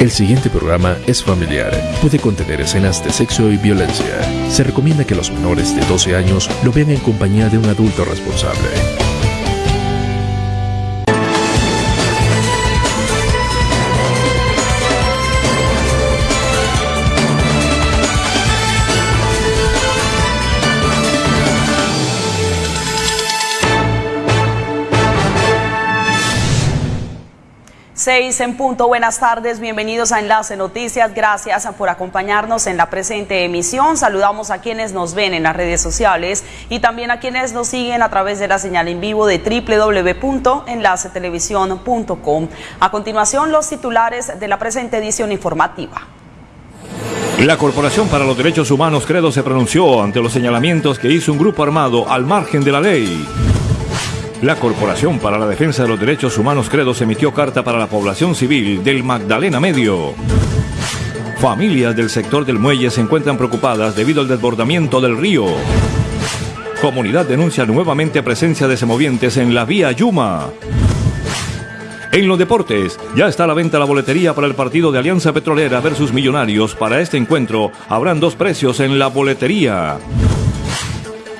El siguiente programa es familiar. Puede contener escenas de sexo y violencia. Se recomienda que los menores de 12 años lo vean en compañía de un adulto responsable. Seis en punto, buenas tardes, bienvenidos a Enlace Noticias, gracias por acompañarnos en la presente emisión. Saludamos a quienes nos ven en las redes sociales y también a quienes nos siguen a través de la señal en vivo de www.enlacetelevisión.com. A continuación, los titulares de la presente edición informativa. La Corporación para los Derechos Humanos Credo se pronunció ante los señalamientos que hizo un grupo armado al margen de la ley. La Corporación para la Defensa de los Derechos Humanos Credos emitió carta para la población civil del Magdalena Medio. Familias del sector del muelle se encuentran preocupadas debido al desbordamiento del río. Comunidad denuncia nuevamente presencia de semovientes en la vía Yuma. En los deportes, ya está a la venta la boletería para el partido de Alianza Petrolera versus Millonarios. Para este encuentro, habrán dos precios en la boletería.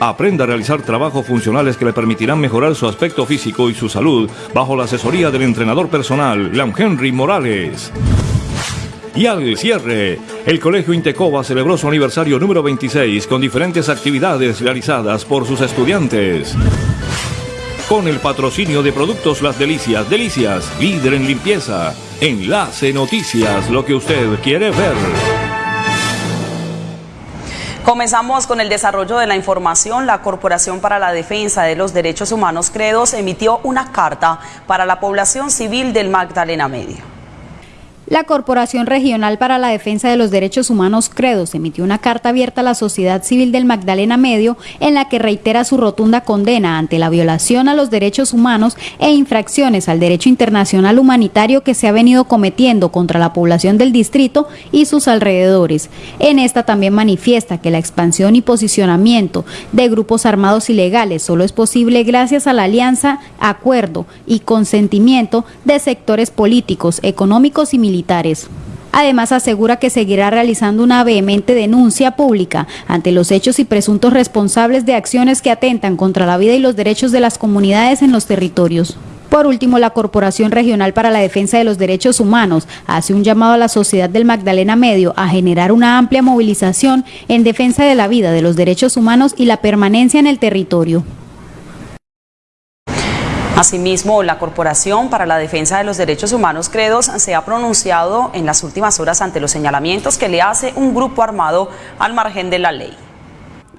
Aprenda a realizar trabajos funcionales que le permitirán mejorar su aspecto físico y su salud bajo la asesoría del entrenador personal, Leon Henry Morales. Y al cierre, el Colegio Intecoba celebró su aniversario número 26 con diferentes actividades realizadas por sus estudiantes. Con el patrocinio de Productos Las Delicias, Delicias, líder en limpieza. Enlace Noticias, lo que usted quiere ver. Comenzamos con el desarrollo de la información. La Corporación para la Defensa de los Derechos Humanos, Credos, emitió una carta para la población civil del Magdalena Medio. La Corporación Regional para la Defensa de los Derechos Humanos, Credos, emitió una carta abierta a la sociedad civil del Magdalena Medio en la que reitera su rotunda condena ante la violación a los derechos humanos e infracciones al derecho internacional humanitario que se ha venido cometiendo contra la población del distrito y sus alrededores. En esta también manifiesta que la expansión y posicionamiento de grupos armados ilegales solo es posible gracias a la alianza, acuerdo y consentimiento de sectores políticos, económicos y militares Además, asegura que seguirá realizando una vehemente denuncia pública ante los hechos y presuntos responsables de acciones que atentan contra la vida y los derechos de las comunidades en los territorios. Por último, la Corporación Regional para la Defensa de los Derechos Humanos hace un llamado a la sociedad del Magdalena Medio a generar una amplia movilización en defensa de la vida, de los derechos humanos y la permanencia en el territorio. Asimismo, la Corporación para la Defensa de los Derechos Humanos Credos se ha pronunciado en las últimas horas ante los señalamientos que le hace un grupo armado al margen de la ley.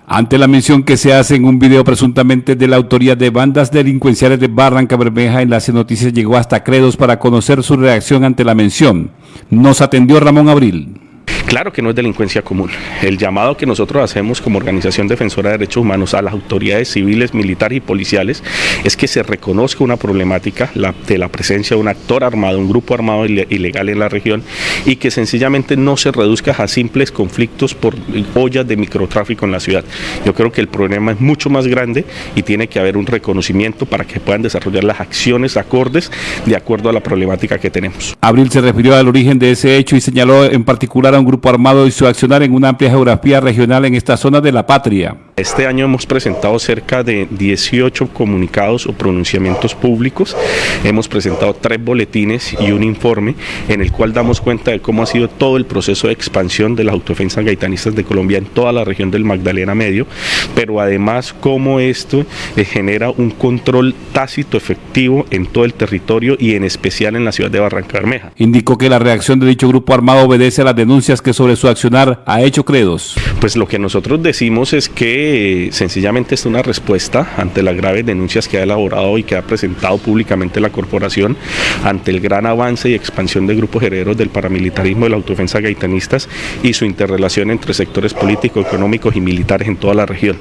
Ante la mención que se hace en un video presuntamente de la autoría de bandas delincuenciales de Barranca Bermeja, Enlace Noticias llegó hasta Credos para conocer su reacción ante la mención. Nos atendió Ramón Abril. Claro que no es delincuencia común. El llamado que nosotros hacemos como organización defensora de derechos humanos a las autoridades civiles, militares y policiales es que se reconozca una problemática de la presencia de un actor armado, un grupo armado ilegal en la región y que sencillamente no se reduzca a simples conflictos por ollas de microtráfico en la ciudad. Yo creo que el problema es mucho más grande y tiene que haber un reconocimiento para que puedan desarrollar las acciones acordes de acuerdo a la problemática que tenemos. Abril se refirió al origen de ese hecho y señaló en particular a un grupo armado y su accionar en una amplia geografía regional en esta zona de la patria. Este año hemos presentado cerca de 18 comunicados o pronunciamientos públicos. Hemos presentado tres boletines y un informe en el cual damos cuenta de cómo ha sido todo el proceso de expansión de las autodefensas gaitanistas de Colombia en toda la región del Magdalena Medio, pero además cómo esto genera un control tácito efectivo en todo el territorio y en especial en la ciudad de Barranca Bermeja. Indicó que la reacción de dicho grupo armado obedece a las denuncias que sobre su accionar ha hecho Credos. Pues lo que nosotros decimos es que sencillamente es una respuesta ante las graves denuncias que ha elaborado y que ha presentado públicamente la corporación ante el gran avance y expansión de grupos herederos del paramilitarismo de la autodefensa gaitanistas y su interrelación entre sectores políticos, económicos y militares en toda la región.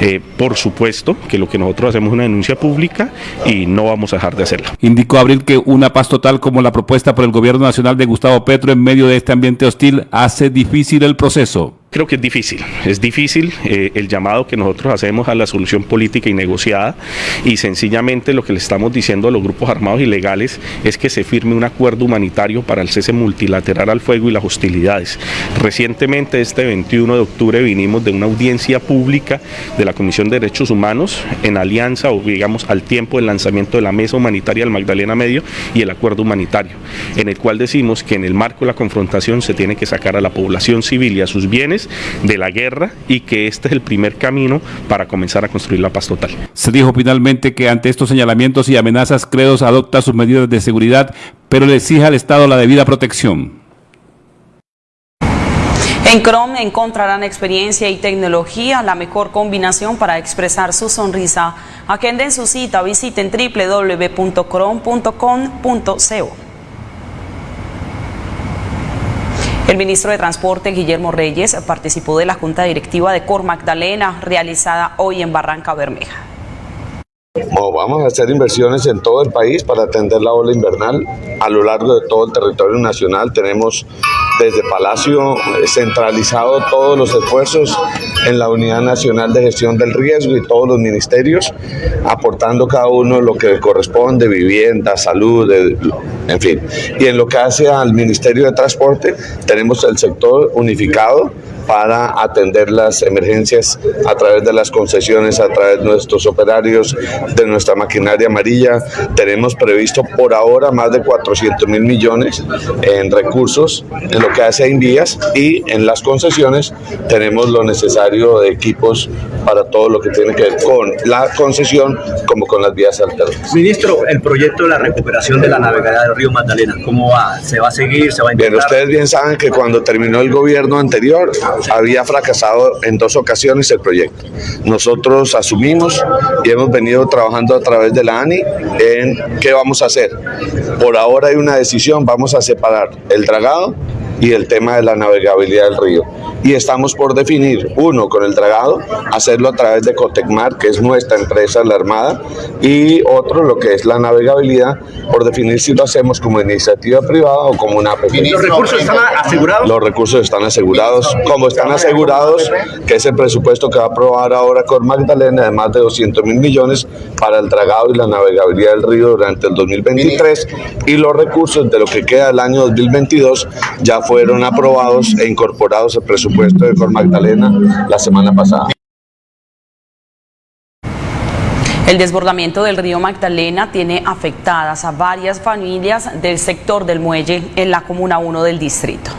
Eh, por supuesto que lo que nosotros hacemos es una denuncia pública y no vamos a dejar de hacerla. Indicó Abril que una paz total como la propuesta por el gobierno nacional de Gustavo Petro en medio de este ambiente hostil hace difícil el proceso. Creo que es difícil, es difícil eh, el llamado que nosotros hacemos a la solución política y negociada y sencillamente lo que le estamos diciendo a los grupos armados ilegales es que se firme un acuerdo humanitario para el cese multilateral al fuego y las hostilidades. Recientemente, este 21 de octubre, vinimos de una audiencia pública de la Comisión de Derechos Humanos en alianza o digamos al tiempo del lanzamiento de la Mesa Humanitaria del Magdalena Medio y el acuerdo humanitario, en el cual decimos que en el marco de la confrontación se tiene que sacar a la población civil y a sus bienes de la guerra y que este es el primer camino para comenzar a construir la paz total. Se dijo finalmente que ante estos señalamientos y amenazas, Credos adopta sus medidas de seguridad, pero le exige al Estado la debida protección. En Chrome encontrarán experiencia y tecnología, la mejor combinación para expresar su sonrisa. Agenden su cita, visiten www.chrome.com.co. El ministro de Transporte, Guillermo Reyes, participó de la Junta Directiva de Cor Magdalena, realizada hoy en Barranca Bermeja. Vamos a hacer inversiones en todo el país para atender la ola invernal. A lo largo de todo el territorio nacional tenemos desde Palacio eh, centralizado todos los esfuerzos en la Unidad Nacional de Gestión del Riesgo y todos los ministerios, aportando cada uno lo que corresponde, vivienda, salud, en fin. Y en lo que hace al Ministerio de Transporte, tenemos el sector unificado para atender las emergencias a través de las concesiones, a través de nuestros operarios, de nuestra maquinaria amarilla. Tenemos previsto por ahora más de 400 mil millones en recursos en lo que hace a Invías y en las concesiones tenemos lo necesario de equipos para todo lo que tiene que ver con la concesión como con las vías alternas. Ministro, el proyecto de la recuperación de la navegada del río Magdalena, ¿cómo va? ¿Se va a seguir? ¿Se va a intentar? Bien, ustedes bien saben que cuando terminó el gobierno anterior había fracasado en dos ocasiones el proyecto. Nosotros asumimos y hemos venido trabajando a través de la ANI en qué vamos a hacer. Por ahora hay una decisión, vamos a separar el dragado y el tema de la navegabilidad del río. Y estamos por definir, uno, con el dragado, hacerlo a través de Cotecmar, que es nuestra empresa, la Armada, y otro, lo que es la navegabilidad, por definir si lo hacemos como iniciativa privada o como una APP. ¿Los recursos están asegurados? Los recursos están asegurados, como están asegurados, que es el presupuesto que va a aprobar ahora con Magdalena de más de 200 mil millones para el dragado y la navegabilidad del río durante el 2023, y los recursos de lo que queda del año 2022 ya fueron aprobados e incorporados al presupuesto de Cor Magdalena la semana pasada. El desbordamiento del río Magdalena tiene afectadas a varias familias del sector del muelle en la Comuna 1 del distrito.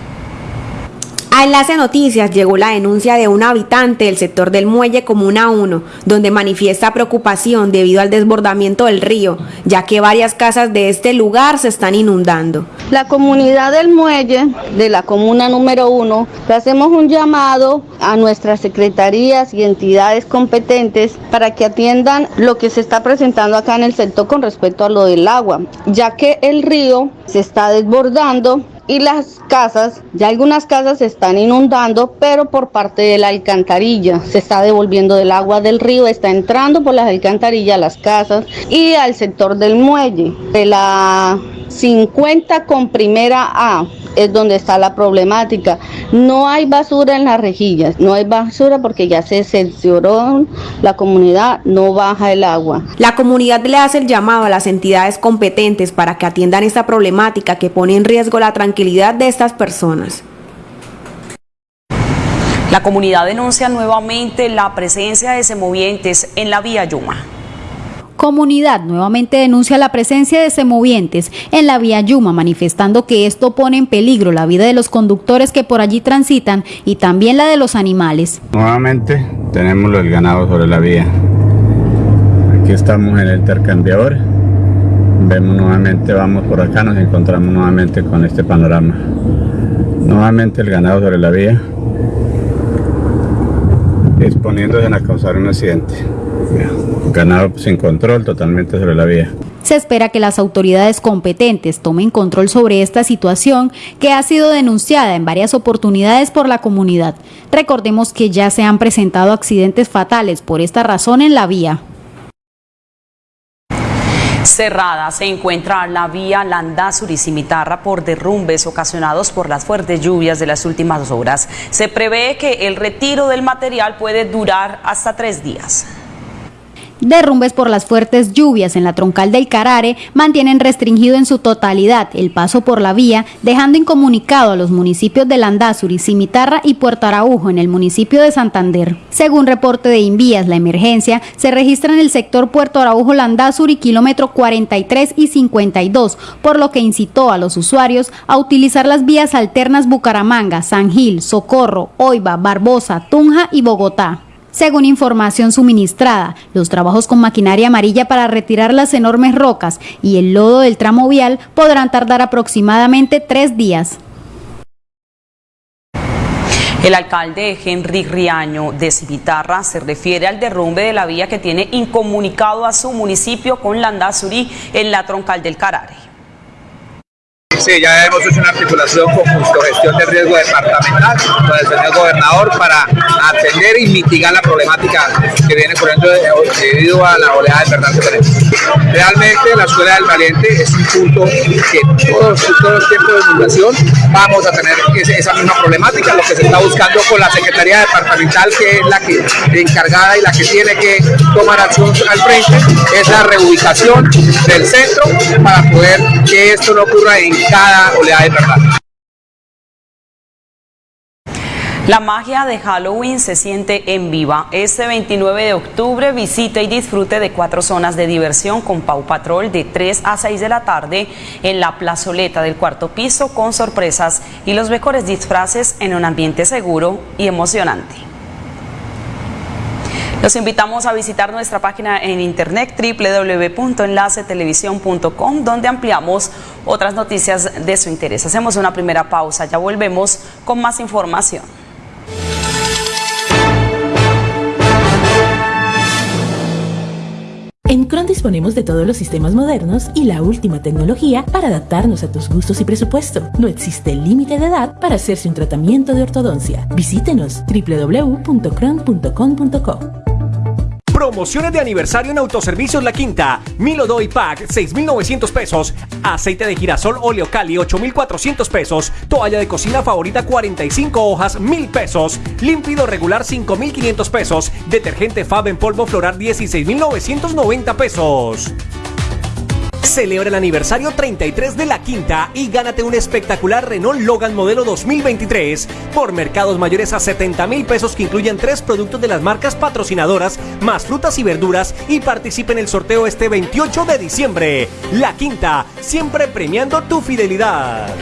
A Enlace Noticias llegó la denuncia de un habitante del sector del Muelle Comuna 1, donde manifiesta preocupación debido al desbordamiento del río, ya que varias casas de este lugar se están inundando. La comunidad del Muelle de la Comuna número 1, le hacemos un llamado a nuestras secretarías y entidades competentes para que atiendan lo que se está presentando acá en el sector con respecto a lo del agua, ya que el río se está desbordando y las casas, ya algunas casas se están inundando, pero por parte de la alcantarilla se está devolviendo del agua del río, está entrando por las alcantarillas a las casas y al sector del muelle. De la 50 con primera A es donde está la problemática. No hay basura en las rejillas, no hay basura porque ya se cercioró la comunidad, no baja el agua. La comunidad le hace el llamado a las entidades competentes para que atiendan esta problemática que pone en riesgo la tranquilidad de estas personas. La comunidad denuncia nuevamente la presencia de semovientes en la vía Yuma. Comunidad nuevamente denuncia la presencia de semovientes en la vía Yuma, manifestando que esto pone en peligro la vida de los conductores que por allí transitan y también la de los animales. Nuevamente tenemos el ganado sobre la vía. Aquí estamos en el intercambiador. Vemos nuevamente, vamos por acá, nos encontramos nuevamente con este panorama. Nuevamente el ganado sobre la vía, exponiéndose a causar un accidente ganado sin control totalmente sobre la vía. Se espera que las autoridades competentes tomen control sobre esta situación que ha sido denunciada en varias oportunidades por la comunidad. Recordemos que ya se han presentado accidentes fatales por esta razón en la vía. Cerrada se encuentra la vía Landazuri-Cimitarra por derrumbes ocasionados por las fuertes lluvias de las últimas horas. Se prevé que el retiro del material puede durar hasta tres días. Derrumbes por las fuertes lluvias en la troncal del Carare mantienen restringido en su totalidad el paso por la vía, dejando incomunicado a los municipios de Landazuri, Cimitarra y Puerto Araujo en el municipio de Santander. Según reporte de Invías, la emergencia se registra en el sector Puerto Araujo Landazuri, kilómetro 43 y 52, por lo que incitó a los usuarios a utilizar las vías alternas Bucaramanga, San Gil, Socorro, Oiva, Barbosa, Tunja y Bogotá. Según información suministrada, los trabajos con maquinaria amarilla para retirar las enormes rocas y el lodo del tramo vial podrán tardar aproximadamente tres días. El alcalde Henry Riaño de Civitarra se refiere al derrumbe de la vía que tiene incomunicado a su municipio con Landazuri en la troncal del Carare. Sí, ya hemos hecho una articulación con justo gestión de riesgo departamental con el señor gobernador para atender y mitigar la problemática que viene corriendo debido a la oleada de verdad que tenemos. Realmente la Escuela del Valiente es un punto que todos, todos los tiempos de inundación vamos a tener esa misma problemática, lo que se está buscando con la Secretaría Departamental, que es la que encargada y la que tiene que tomar acción al frente, es la reubicación del centro para poder que esto no ocurra en La magia de Halloween se siente en viva. Este 29 de octubre visite y disfrute de cuatro zonas de diversión con Pau Patrol de 3 a 6 de la tarde en la plazoleta del cuarto piso con sorpresas y los mejores disfraces en un ambiente seguro y emocionante. Los invitamos a visitar nuestra página en internet www.enlacetelevisión.com donde ampliamos otras noticias de su interés. Hacemos una primera pausa, ya volvemos con más información. En Cron disponemos de todos los sistemas modernos y la última tecnología para adaptarnos a tus gustos y presupuesto. No existe límite de edad para hacerse un tratamiento de ortodoncia. Visítenos www.cron.com.co. Promociones de aniversario en Autoservicios La Quinta. Milo Doy Pack, 6,900 pesos. Aceite de girasol óleo Cali, 8,400 pesos. Toalla de cocina favorita, 45 hojas, 1,000 pesos. Límpido regular, 5,500 pesos. Detergente Fab en polvo floral, 16,990 pesos. Celebra el aniversario 33 de La Quinta y gánate un espectacular Renault Logan modelo 2023 por mercados mayores a 70 mil pesos que incluyen tres productos de las marcas patrocinadoras, más frutas y verduras y participe en el sorteo este 28 de diciembre. La Quinta, siempre premiando tu fidelidad.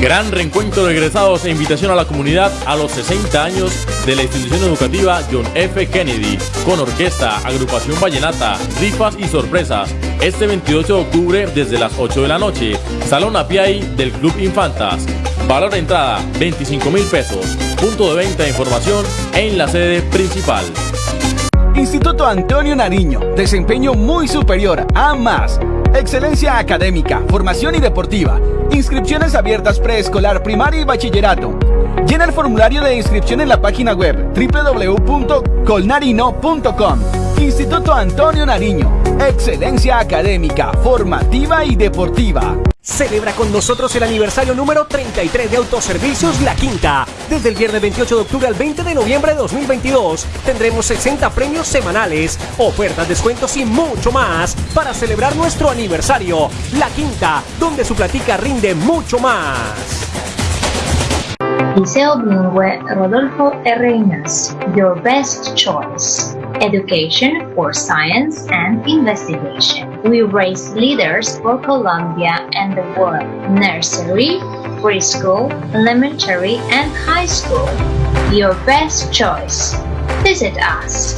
Gran reencuentro de egresados e invitación a la comunidad a los 60 años de la institución educativa John F. Kennedy, con orquesta, agrupación vallenata, rifas y sorpresas. Este 28 de octubre desde las 8 de la noche, Salón Apiay del Club Infantas. Valor de entrada 25 mil pesos. Punto de venta de información en la sede principal. Instituto Antonio Nariño, desempeño muy superior a más. Excelencia académica, formación y deportiva. Inscripciones abiertas preescolar, primaria y bachillerato. Llena el formulario de inscripción en la página web www.colnarino.com. Instituto Antonio Nariño. Excelencia académica, formativa y deportiva. Celebra con nosotros el aniversario número 33 de Autoservicios La Quinta. Desde el viernes 28 de octubre al 20 de noviembre de 2022 tendremos 60 premios semanales, ofertas, descuentos y mucho más para celebrar nuestro aniversario. La Quinta, donde su platica rinde mucho más. Liceo Bilingüe Rodolfo R. Your best choice. Education for science and investigation. We raise leaders for Colombia and the world. Nursery, preschool, elementary, and high school. Your best choice. Visit us.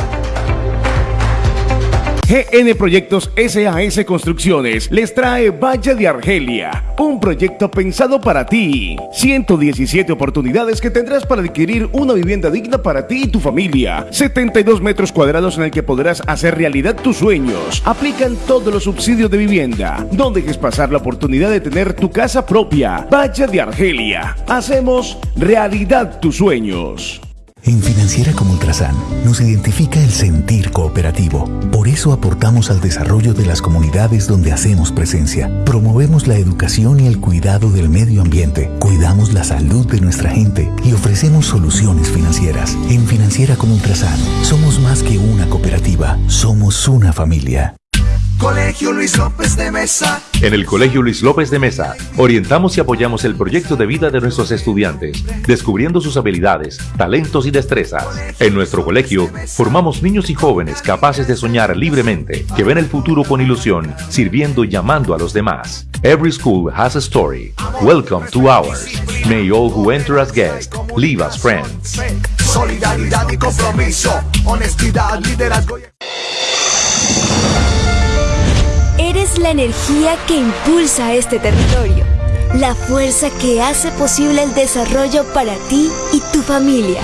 GN Proyectos SAS Construcciones les trae Valle de Argelia, un proyecto pensado para ti. 117 oportunidades que tendrás para adquirir una vivienda digna para ti y tu familia. 72 metros cuadrados en el que podrás hacer realidad tus sueños. Aplican todos los subsidios de vivienda. No dejes pasar la oportunidad de tener tu casa propia. Valle de Argelia. Hacemos realidad tus sueños. En Financiera como Ultrasan nos identifica el sentir cooperativo. Por eso aportamos al desarrollo de las comunidades donde hacemos presencia. Promovemos la educación y el cuidado del medio ambiente. Cuidamos la salud de nuestra gente y ofrecemos soluciones financieras. En Financiera como Ultrasan somos más que una cooperativa, somos una familia. Colegio Luis López de Mesa. En el Colegio Luis López de Mesa, orientamos y apoyamos el proyecto de vida de nuestros estudiantes, descubriendo sus habilidades, talentos y destrezas. En nuestro colegio, formamos niños y jóvenes capaces de soñar libremente, que ven el futuro con ilusión, sirviendo y llamando a los demás. Every school has a story. Welcome to ours. May all who enter as guests leave as friends. Solidaridad y compromiso. Honestidad, liderazgo. La energía que impulsa este territorio, la fuerza que hace posible el desarrollo para ti y tu familia.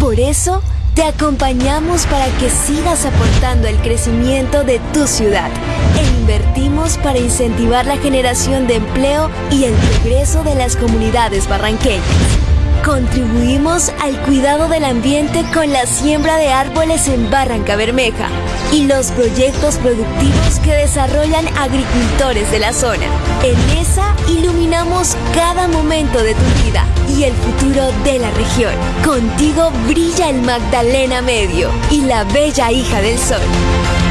Por eso, te acompañamos para que sigas aportando el crecimiento de tu ciudad e invertimos para incentivar la generación de empleo y el progreso de las comunidades barranqueñas. Contribuimos al cuidado del ambiente con la siembra de árboles en Barranca Bermeja y los proyectos productivos que desarrollan agricultores de la zona. En esa iluminamos cada momento de tu vida y el futuro de la región. Contigo brilla el Magdalena Medio y la bella hija del sol.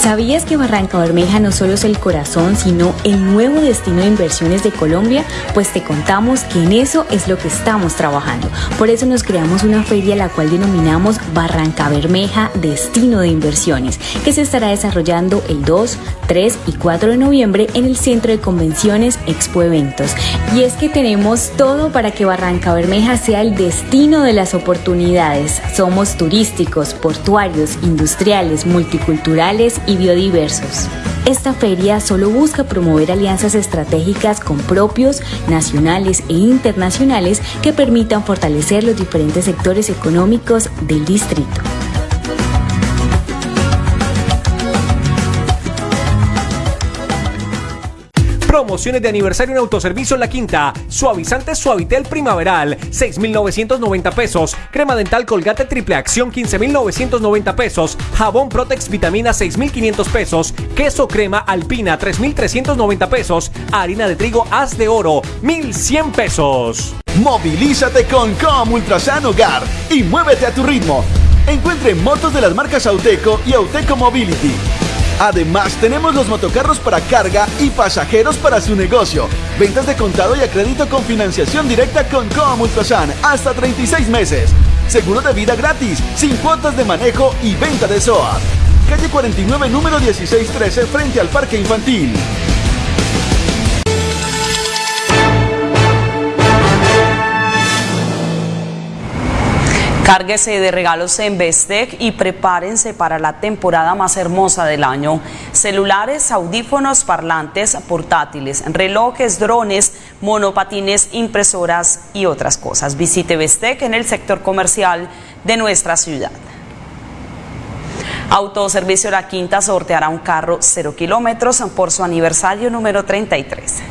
¿Sabías que Barranca Bermeja no solo es el corazón, sino el nuevo destino de inversiones de Colombia? Pues te contamos que en eso es lo que estamos trabajando. Por eso nos creamos una feria la cual denominamos Barranca Bermeja Destino de Inversiones, que se estará desarrollando el 2, 3 y 4 de noviembre en el Centro de Convenciones Expo Eventos. Y es que tenemos todo para que Barranca Bermeja sea el destino de las oportunidades. Somos turísticos, portuarios, industriales, multiculturales y biodiversos. Esta feria solo busca promover alianzas estratégicas con propios, nacionales e internacionales que permitan fortalecer los diferentes sectores económicos del distrito. Promociones de aniversario en autoservicio en la quinta. Suavizante Suavitel Primaveral, 6,990 pesos. Crema dental Colgate Triple Acción, 15,990 pesos. Jabón Protex Vitamina, 6,500 pesos. Queso crema Alpina, 3,390 pesos. Harina de trigo Haz de Oro, 1,100 pesos. Movilízate con Com Ultrasan Hogar y muévete a tu ritmo. Encuentre motos de las marcas Auteco y Auteco Mobility. Además, tenemos los motocarros para carga y pasajeros para su negocio. Ventas de contado y a crédito con financiación directa con Com Ultrasan hasta 36 meses. Seguro de vida gratis, sin cuotas de manejo y venta de SOA. Calle 49, número 1613, frente al Parque Infantil. Cárguese de regalos en Bestec y prepárense para la temporada más hermosa del año. Celulares, audífonos, parlantes, portátiles, relojes, drones, monopatines, impresoras y otras cosas. Visite Bestec en el sector comercial de nuestra ciudad. Autoservicio La Quinta sorteará un carro 0 kilómetros por su aniversario número 33.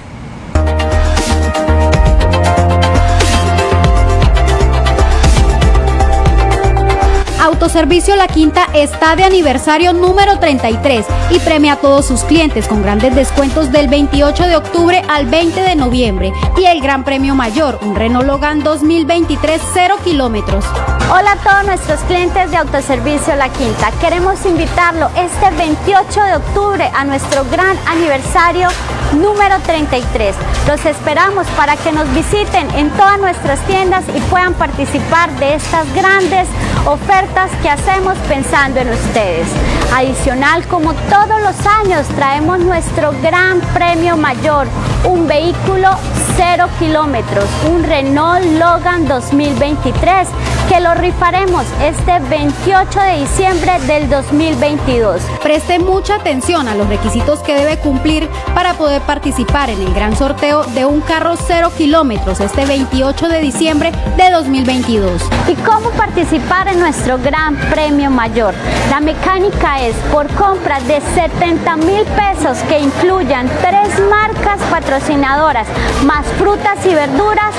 Autoservicio La Quinta está de aniversario número 33 y premia a todos sus clientes con grandes descuentos del 28 de octubre al 20 de noviembre y el gran premio mayor, un Renault Logan 2023 0 kilómetros. Hola a todos nuestros clientes de Autoservicio La Quinta. Queremos invitarlo este 28 de octubre a nuestro gran aniversario número 33. Los esperamos para que nos visiten en todas nuestras tiendas y puedan participar de estas grandes ofertas que hacemos pensando en ustedes. Adicional, como todos los años, traemos nuestro gran premio mayor, un vehículo 0 kilómetros, un Renault Logan 2023 que lo rifaremos este 28 de diciembre del 2022. Preste mucha atención a los requisitos que debe cumplir para poder participar en el gran sorteo de un carro 0 kilómetros este 28 de diciembre de 2022. ¿Y cómo participar en nuestro gran premio mayor? La mecánica es por compra de 70 mil pesos que incluyan tres marcas patrocinadoras más frutas y verduras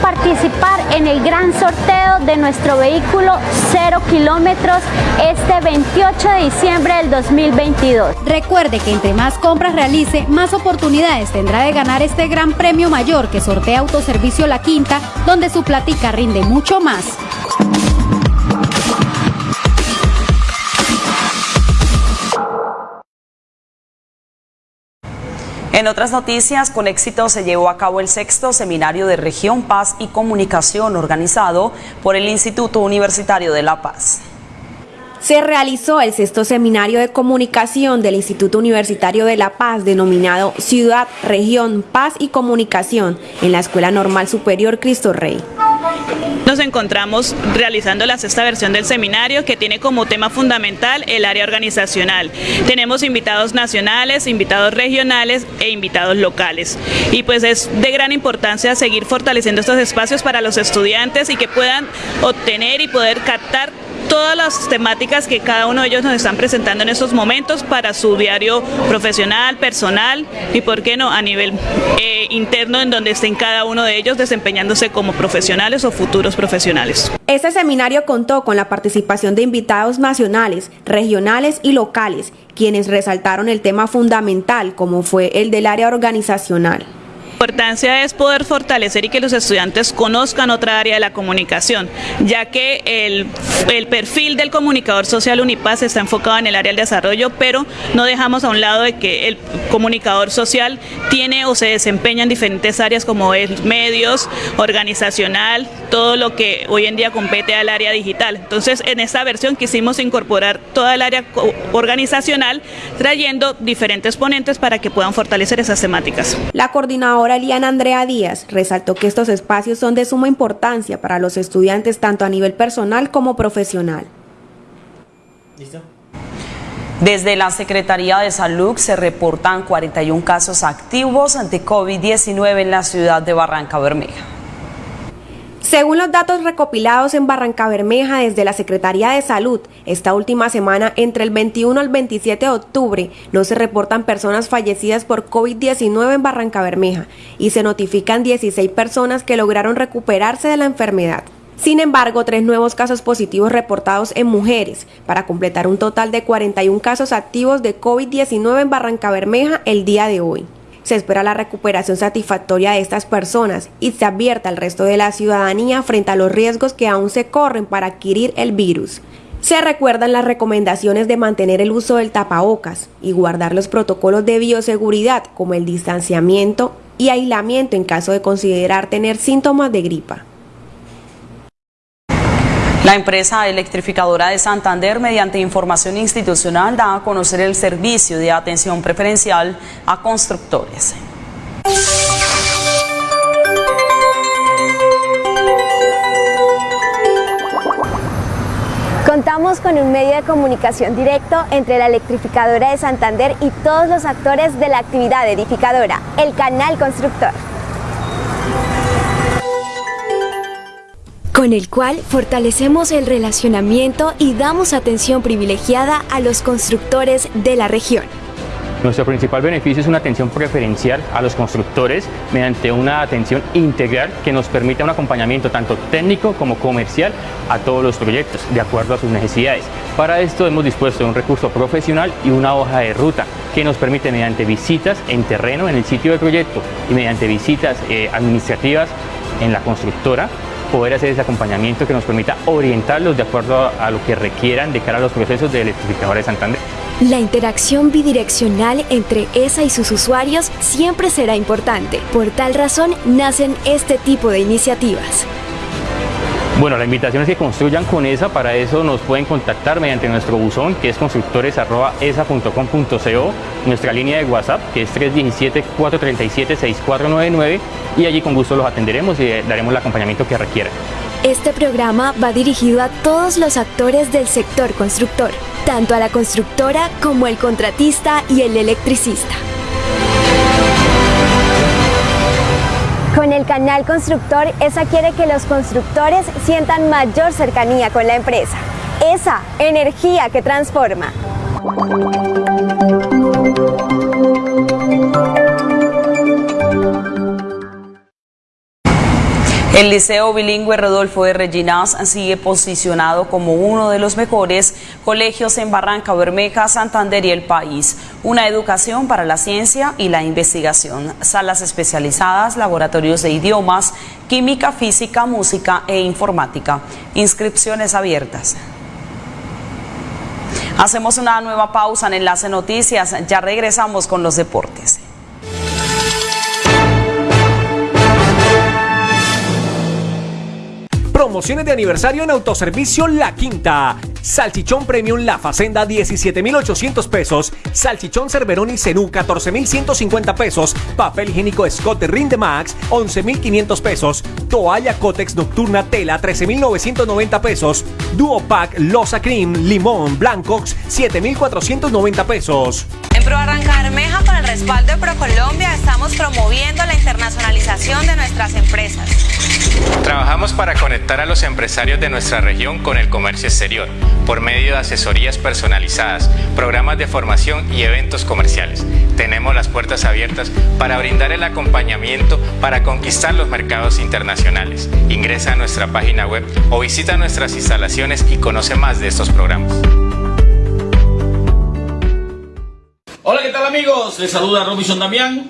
participar en el gran sorteo de nuestro vehículo 0 kilómetros este 28 de diciembre del 2022. Recuerde que entre más compras realice, más oportunidades tendrá de ganar este gran premio mayor que sortea Autoservicio La Quinta, donde su platica rinde mucho más. En otras noticias, con éxito se llevó a cabo el sexto seminario de Región Paz y Comunicación organizado por el Instituto Universitario de La Paz. Se realizó el sexto seminario de comunicación del Instituto Universitario de La Paz denominado Ciudad, Región, Paz y Comunicación en la Escuela Normal Superior Cristo Rey. Nos encontramos realizando la sexta versión del seminario que tiene como tema fundamental el área organizacional. Tenemos invitados nacionales, invitados regionales e invitados locales. Y pues es de gran importancia seguir fortaleciendo estos espacios para los estudiantes y que puedan obtener y poder captar todas las temáticas que cada uno de ellos nos están presentando en estos momentos para su diario profesional, personal y, por qué no, a nivel eh, interno en donde estén cada uno de ellos desempeñándose como profesionales o futuros profesionales. Este seminario contó con la participación de invitados nacionales, regionales y locales, quienes resaltaron el tema fundamental como fue el del área organizacional. La importancia es poder fortalecer y que los estudiantes conozcan otra área de la comunicación, ya que el, el, perfil del comunicador social Unipaz está enfocado en el área del desarrollo, pero no dejamos a un lado de que el comunicador social tiene o se desempeña en diferentes áreas como es medios, organizacional, todo lo que hoy en día compete al área digital. Entonces, en esta versión quisimos incorporar toda el área organizacional, trayendo diferentes ponentes para que puedan fortalecer esas temáticas. La coordinadora Eliana Andrea Díaz resaltó que estos espacios son de suma importancia para los estudiantes tanto a nivel personal como profesional. ¿Listo? Desde la Secretaría de Salud se reportan 41 casos activos ante COVID-19 en la ciudad de Barranca Bermeja. Según los datos recopilados en Barranca Bermeja desde la Secretaría de Salud, esta última semana, entre el 21 al 27 de octubre, no se reportan personas fallecidas por COVID-19 en Barranca Bermeja y se notifican 16 personas que lograron recuperarse de la enfermedad. Sin embargo, tres nuevos casos positivos reportados en mujeres, para completar un total de 41 casos activos de COVID-19 en Barranca Bermeja el día de hoy. Se espera la recuperación satisfactoria de estas personas y se advierta al resto de la ciudadanía frente a los riesgos que aún se corren para adquirir el virus. Se recuerdan las recomendaciones de mantener el uso del tapabocas y guardar los protocolos de bioseguridad como el distanciamiento y aislamiento en caso de considerar tener síntomas de gripa. La empresa electrificadora de Santander, mediante información institucional, da a conocer el servicio de atención preferencial a constructores. Contamos con un medio de comunicación directo entre la electrificadora de Santander y todos los actores de la actividad edificadora, el canal constructor. Con el cual fortalecemos el relacionamiento y damos atención privilegiada a los constructores de la región. Nuestro principal beneficio es una atención preferencial a los constructores mediante una atención integral que nos permite un acompañamiento tanto técnico como comercial a todos los proyectos de acuerdo a sus necesidades. Para esto hemos dispuesto un recurso profesional y una hoja de ruta que nos permite mediante visitas en terreno en el sitio del proyecto y mediante visitas eh, administrativas en la constructora poder hacer ese acompañamiento que nos permita orientarlos de acuerdo a, lo que requieran de cara a los procesos de electrificadora de Santander. La interacción bidireccional entre ESA y sus usuarios siempre será importante. Por tal razón nacen este tipo de iniciativas. Bueno, la invitación es que construyan con ESA, para eso nos pueden contactar mediante nuestro buzón que es constructores.esa.com.co, nuestra línea de WhatsApp que es 317-437-6499 y allí con gusto los atenderemos y daremos el acompañamiento que requieran. Este programa va dirigido a todos los actores del sector constructor, tanto a la constructora como el contratista y el electricista. Con el canal constructor, ESA quiere que los constructores sientan mayor cercanía con la empresa. ESA, energía que transforma. El Liceo Bilingüe Rodolfo de Reginas sigue posicionado como uno de los mejores colegios en Barranca Bermeja, Santander y el país. Una educación para la ciencia y la investigación, salas especializadas, laboratorios de idiomas, química, física, música e informática. Inscripciones abiertas. Hacemos una nueva pausa en Enlace Noticias, ya regresamos con los deportes. Promociones de aniversario en Autoservicio La Quinta. Salchichón Premium La Facenda 17,800 pesos. Salchichón Cerverón y Cenú 14,150 pesos. Papel higiénico Scott Rinde Max 11,500 pesos. Toalla Cotex Nocturna Tela 13,990 pesos. Duo Pack Losa Cream Limón Blancox 7,490 pesos. En Pro Arranca Bermeja, con el respaldo de ProColombia, estamos promoviendo la internacionalización de nuestras empresas. Trabajamos para conectar a los empresarios de nuestra región con el comercio exterior por medio de asesorías personalizadas, programas de formación y eventos comerciales. Tenemos las puertas abiertas para brindar el acompañamiento para conquistar los mercados internacionales. Ingresa a nuestra página web o visita nuestras instalaciones y conoce más de estos programas. Hola, ¿qué tal amigos? Les saluda Robinson Damián,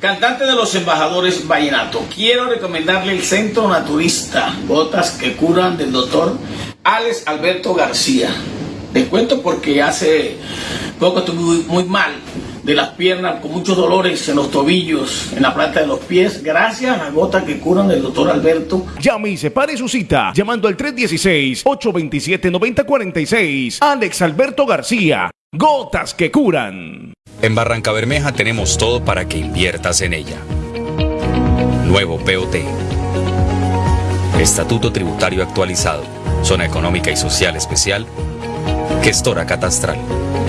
cantante de los embajadores Vallenato. Quiero recomendarle el Centro Naturista, Gotas que Curan del doctor Alex Alberto García. Les cuento porque hace poco estuve muy, mal de las piernas, con muchos dolores en los tobillos, en la planta de los pies, gracias a gotas que curan del doctor Alberto. Llame y separe su cita llamando al 316-827-9046. Alex Alberto García. Gotas que curan. En Barranca Bermeja tenemos todo para que inviertas en ella. Nuevo POT. Estatuto Tributario Actualizado. Zona Económica y Social Especial. Gestora Catastral.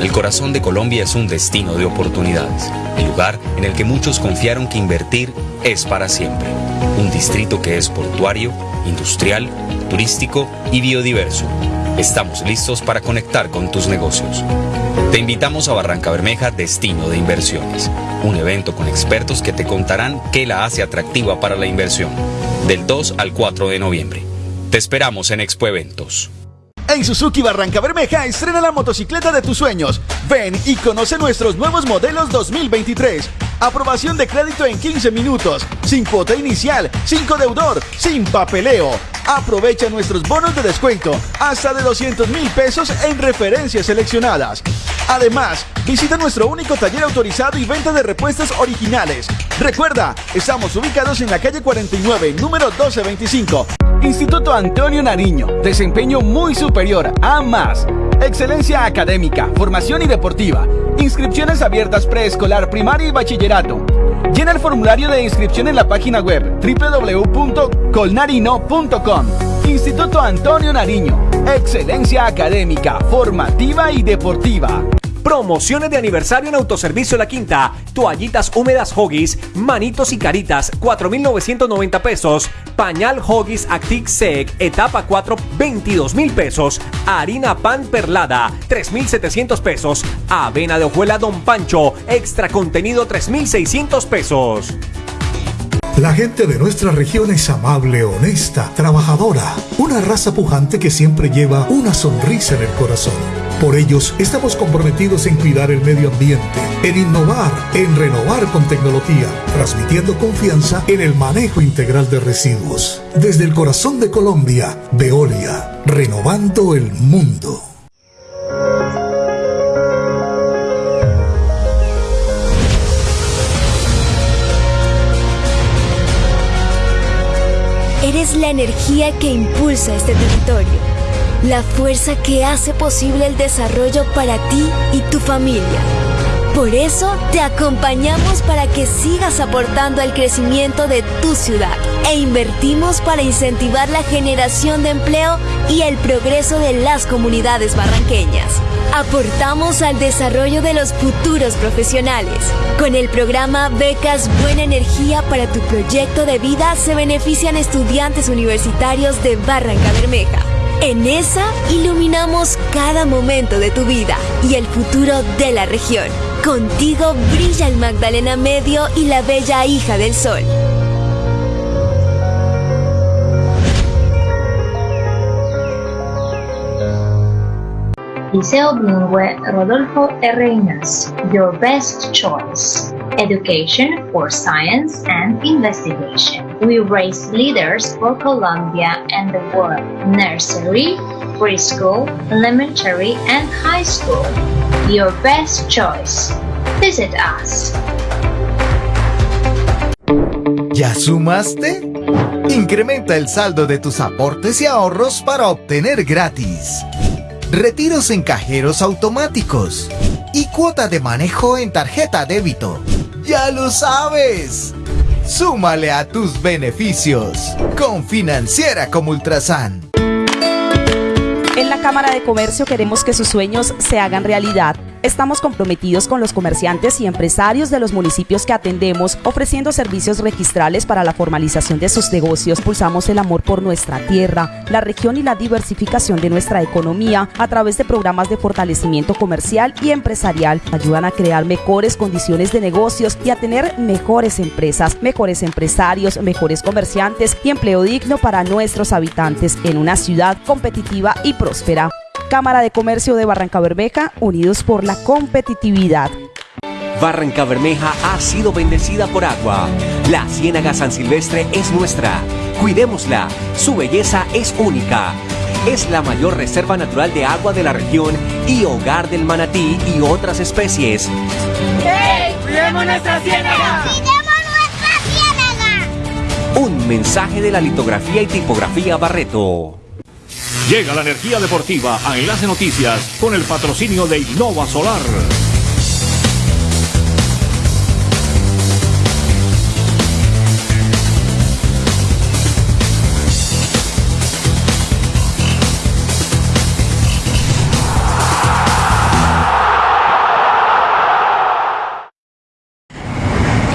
El corazón de Colombia es un destino de oportunidades. El lugar en el que muchos confiaron que invertir es para siempre. Un distrito que es portuario, industrial, turístico y biodiverso. Estamos listos para conectar con tus negocios. Te invitamos a Barranca Bermeja Destino de Inversiones, un evento con expertos que te contarán qué la hace atractiva para la inversión, del 2 al 4 de noviembre. Te esperamos en Expo Eventos. En Suzuki Barranca Bermeja estrena la motocicleta de tus sueños. Ven y conoce nuestros nuevos modelos 2023. Aprobación de crédito en 15 minutos, sin cuota inicial, sin deudor, sin papeleo. Aprovecha nuestros bonos de descuento hasta de 200 mil pesos en referencias seleccionadas. Además, visita nuestro único taller autorizado y venta de repuestos originales. Recuerda, estamos ubicados en la calle 49, número 1225. Instituto Antonio Nariño, desempeño muy superior a más. Excelencia académica, formación y deportiva. Inscripciones abiertas preescolar, primaria y bachillerato. Llena el formulario de inscripción en la página web www.colnarino.com. Instituto Antonio Nariño. Excelencia académica, formativa y deportiva. Promociones de aniversario en Autoservicio La Quinta. Toallitas húmedas Hoggies, manitos y caritas, 4,990 pesos. Pañal Hoggies Actic Sec, etapa 4, 22 mil pesos. Harina pan perlada, 3,700 pesos. Avena de hojuela Don Pancho, extra contenido, 3,600 pesos. La gente de nuestra región es amable, honesta, trabajadora, una raza pujante que siempre lleva una sonrisa en el corazón. Por ellos estamos comprometidos en cuidar el medio ambiente, en innovar, en renovar con tecnología, transmitiendo confianza en el manejo integral de residuos. Desde el corazón de Colombia, Veolia, renovando el mundo. Eres la energía que impulsa este territorio, la fuerza que hace posible el desarrollo para ti y tu familia. Por eso te acompañamos para que sigas aportando al crecimiento de tu ciudad e invertimos para incentivar la generación de empleo y el progreso de las comunidades barranqueñas. Aportamos al desarrollo de los futuros profesionales. Con el programa Becas Buena Energía para tu proyecto de vida se benefician estudiantes universitarios de Barranca Bermeja. En esa iluminamos cada momento de tu vida y el futuro de la región. Contigo brilla el Magdalena Medio y la bella hija del sol. Liceo Bilingüe Rodolfo R. Your best choice. Education for science and investigation. We raise leaders for Colombia and the world. Nursery, preschool, elementary, and high school. Your best choice. Visit us. ¿Ya sumaste? Incrementa el saldo de tus aportes y ahorros para obtener gratis. Retiros en cajeros automáticos y cuota de manejo en tarjeta débito. ¡Ya lo sabes! Súmale a tus beneficios con Financiera como Ultrasan. En la Cámara de Comercio queremos que sus sueños se hagan realidad. Estamos comprometidos con los comerciantes y empresarios de los municipios que atendemos, ofreciendo servicios registrales para la formalización de sus negocios. Pulsamos el amor por nuestra tierra, la región y la diversificación de nuestra economía a través de programas de fortalecimiento comercial y empresarial. Ayudan a crear mejores condiciones de negocios y a tener mejores empresas, mejores empresarios, mejores comerciantes y empleo digno para nuestros habitantes en una ciudad competitiva y próspera. Cámara de Comercio de Barranca Bermeja, unidos por la competitividad. Barranca Bermeja ha sido bendecida por agua. La Ciénaga San Silvestre es nuestra. Cuidémosla. Su belleza es única. Es la mayor reserva natural de agua de la región y hogar del manatí y otras especies. ¡Hey! ¡Cuidemos nuestra ciénaga! Un mensaje de la litografía y tipografía Barreto. Llega la energía deportiva a Enlace Noticias con el patrocinio de Innova Solar.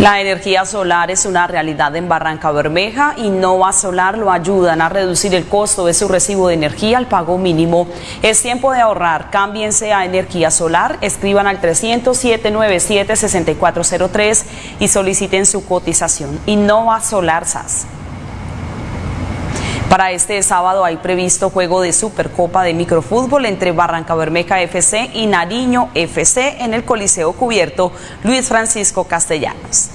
La energía solar es una realidad en Barranca Bermeja y Nova Solar lo ayudan a reducir el costo de su recibo de energía al pago mínimo. Es tiempo de ahorrar. Cámbiense a energía solar, escriban al 300-797-6403 y soliciten su cotización. Innova Solar SAS. Para este sábado hay previsto juego de Supercopa de Microfútbol entre Barranca Bermeja FC y Nariño FC en el Coliseo Cubierto Luis Francisco Castellanos.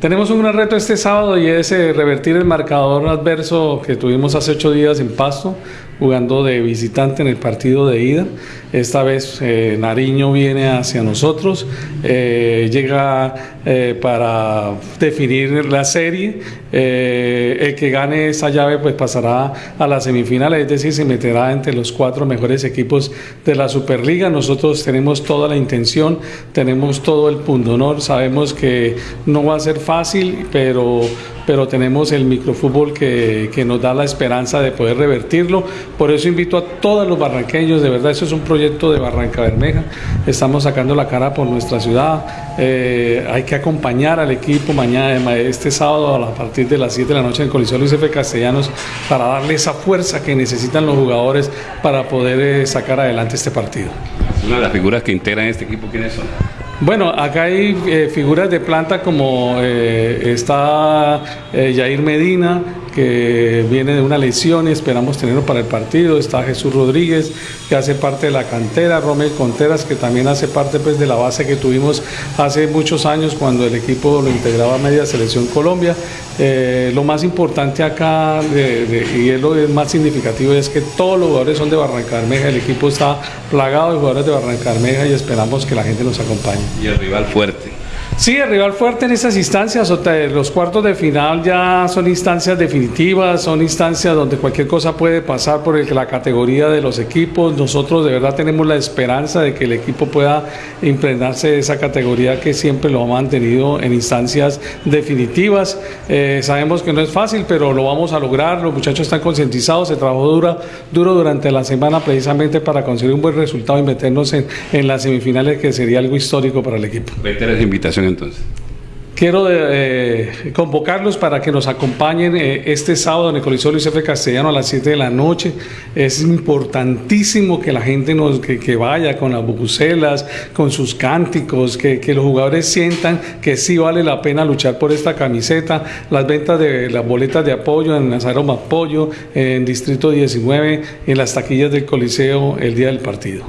Tenemos un gran reto este sábado y es eh, revertir el marcador adverso que tuvimos hace ocho días en Pasto, jugando de visitante en el partido de ida. Esta vez eh, Nariño viene hacia nosotros, eh, llega eh, para definir la serie. el que gane esa llave pues pasará a las semifinales, es decir, se meterá entre los cuatro mejores equipos de la Superliga. Nosotros tenemos toda la intención, tenemos todo el punto honor, sabemos que no va a ser fácil, pero pero tenemos el microfútbol que, que, nos da la esperanza de poder revertirlo. Por eso invito a todos los barranqueños, de verdad, eso es un proyecto de Barranca Bermeja, estamos sacando la cara por nuestra ciudad, eh, hay que acompañar al equipo mañana, este sábado a partir de las 7 de la noche en Coliseo Luis F. Castellanos para darle esa fuerza que necesitan los jugadores para poder eh, sacar adelante este partido. Una de las figuras que integran este equipo, ¿quiénes son? Bueno, acá hay eh, figuras de planta como eh, está eh, Jair Medina, que viene de una lesión y esperamos tenerlo para el partido. Está Jesús Rodríguez, que hace parte de la cantera, Romel Conteras, que también hace parte pues, de la base que tuvimos hace muchos años cuando el equipo lo integraba a Media Selección Colombia. Eh, lo más importante acá, y es lo más significativo, es que todos los jugadores son de Barranca Bermeja, el equipo está plagado de jugadores de Barranca Bermeja y esperamos que la gente nos acompañe. Y el rival fuerte. Sí, el rival fuerte en esas instancias, los cuartos de final ya son instancias definitivas, son instancias donde cualquier cosa puede pasar por la categoría de los equipos. Nosotros de verdad tenemos la esperanza de que el equipo pueda impregnarse de esa categoría que siempre lo ha mantenido en instancias definitivas. Eh, sabemos que no es fácil, pero lo vamos a lograr. Los muchachos están concientizados, se trabajó duro, duro durante la semana precisamente para conseguir un buen resultado y meternos en, en las semifinales, que sería algo histórico para el equipo. Reiteras entonces. Quiero eh, convocarlos para que nos acompañen eh, este sábado en el Coliseo Luis F. Castellano a las 7 de la noche. Es importantísimo que la gente nos, que, vaya con las bubucelas, con sus cánticos, que, los jugadores sientan que sí vale la pena luchar por esta camiseta. Las ventas de las boletas de apoyo en Nazaroma Apoyo, en Distrito 19, en las taquillas del Coliseo el día del partido.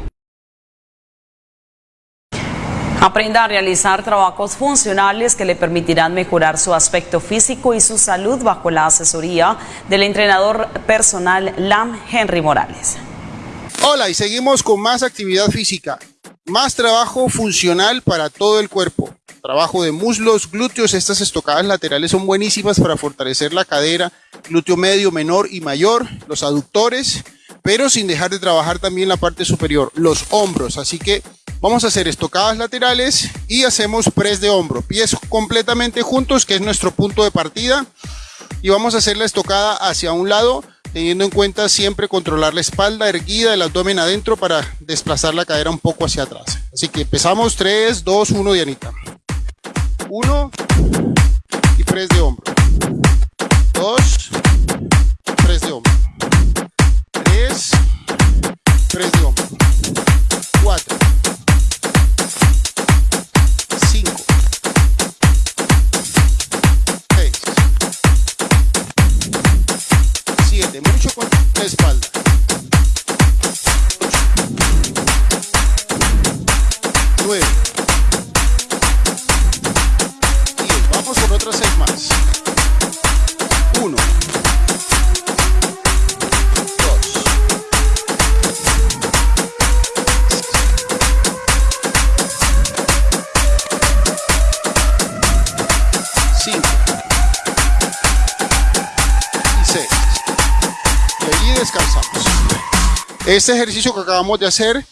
Aprenda a realizar trabajos funcionales que le permitirán mejorar su aspecto físico y su salud bajo la asesoría del entrenador personal LAM Henry Morales. Hola y seguimos con más actividad física, más trabajo funcional para todo el cuerpo. Trabajo de muslos, glúteos, estas estocadas laterales son buenísimas para fortalecer la cadera, glúteo medio, menor y mayor, los aductores, pero sin dejar de trabajar también la parte superior, los hombros. Así que Vamos a hacer estocadas laterales y hacemos press de hombro. Pies completamente juntos, que es nuestro punto de partida. Y vamos a hacer la estocada hacia un lado, teniendo en cuenta siempre controlar la espalda erguida, el abdomen adentro para desplazar la cadera un poco hacia atrás. Así que empezamos 3, 2, 1, Dianita. 1 y press de hombro. 2, Este ejercicio que acabamos de hacer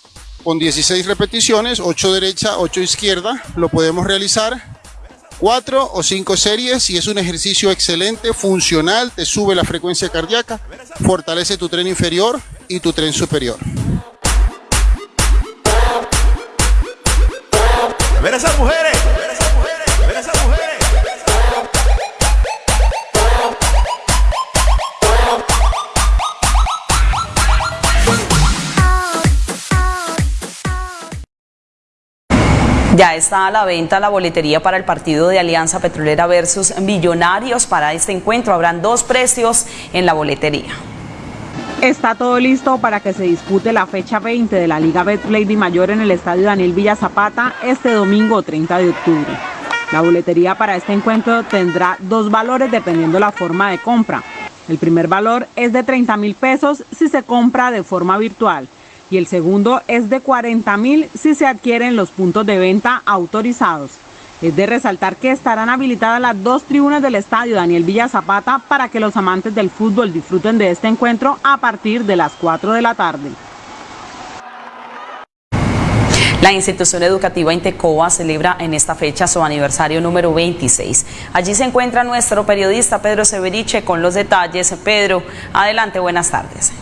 con 16 repeticiones, 8 derecha, 8 izquierda, lo podemos realizar 4 o 5 series y es un ejercicio excelente, funcional, te sube la frecuencia cardíaca, fortalece tu tren inferior y tu tren superior. ver esas mujeres. Ya está a la venta la boletería para el partido de Alianza Petrolera versus Millonarios. Para este encuentro habrán dos precios en la boletería. Está todo listo para que se dispute la fecha 20 de la Liga Betplay Mayor en el Estadio Daniel Villa Zapata este domingo 30 de octubre. La boletería para este encuentro tendrá dos valores dependiendo la forma de compra. El primer valor es de 30 mil pesos si se compra de forma virtual y el segundo es de 40 mil si se adquieren los puntos de venta autorizados. Es de resaltar que estarán habilitadas las dos tribunas del estadio Daniel Villa Zapata para que los amantes del fútbol disfruten de este encuentro a partir de las 4 de la tarde. La institución educativa Intecoa celebra en esta fecha su aniversario número 26. Allí se encuentra nuestro periodista Pedro Severiche con los detalles. Pedro, adelante, buenas tardes.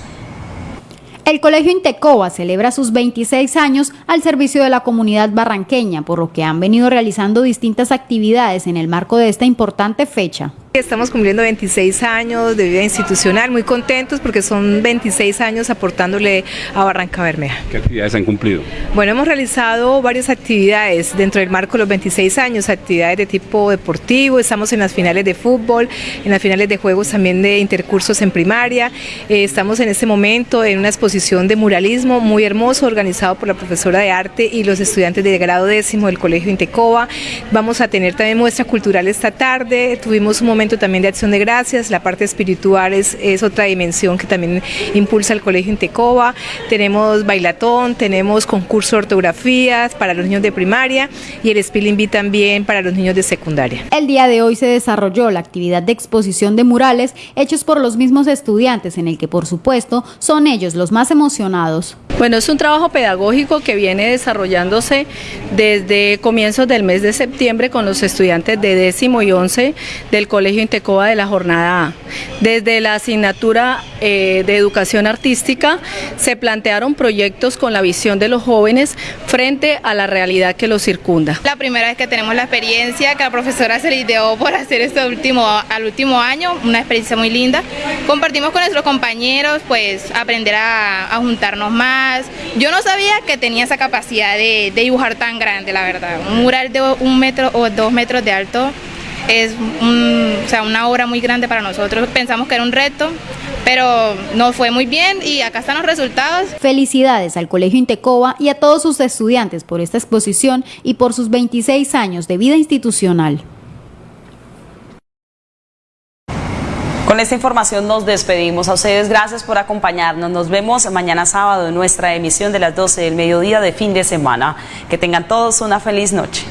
El Colegio Intecoa celebra sus 26 años al servicio de la comunidad barranqueña, por lo que han venido realizando distintas actividades en el marco de esta importante fecha. Estamos cumpliendo 26 años de vida institucional, muy contentos porque son 26 años aportándole a Barranca Bermeja. ¿Qué actividades han cumplido? Bueno, hemos realizado varias actividades dentro del marco de los 26 años, actividades de tipo deportivo, estamos en las finales de fútbol, en las finales de juegos también de intercursos en primaria, eh, estamos en este momento en una exposición de muralismo muy hermoso organizado por la profesora de arte y los estudiantes de grado décimo del Colegio Intecoba, vamos a tener también muestra cultural esta tarde, tuvimos un momento momento también de acción de gracias, la parte espiritual es, es otra dimensión que también impulsa el Colegio Intecoba, tenemos bailatón, tenemos concurso de ortografías para los niños de primaria y el Spilling Bee también para los niños de secundaria. El día de hoy se desarrolló la actividad de exposición de murales hechos por los mismos estudiantes en el que por supuesto son ellos los más emocionados. Bueno, es un trabajo pedagógico que viene desarrollándose desde comienzos del mes de septiembre con los estudiantes de décimo y once del Colegio Intecoba de la jornada A. Desde la asignatura eh, de educación artística se plantearon proyectos con la visión de los jóvenes frente a la realidad que los circunda. La primera vez que tenemos la experiencia que la profesora se le ideó por hacer esto último, al último año, una experiencia muy linda. Compartimos con nuestros compañeros, pues aprender a, a juntarnos más. Yo no sabía que tenía esa capacidad de, de dibujar tan grande, la verdad. Un mural de un metro o dos metros de alto es un, o sea, una obra muy grande para nosotros. Pensamos que era un reto, pero nos fue muy bien y acá están los resultados. Felicidades al Colegio Intecoba y a todos sus estudiantes por esta exposición y por sus 26 años de vida institucional. Con esta información nos despedimos. A ustedes gracias por acompañarnos. Nos vemos mañana sábado en nuestra emisión de las 12 del mediodía de fin de semana. Que tengan todos una feliz noche.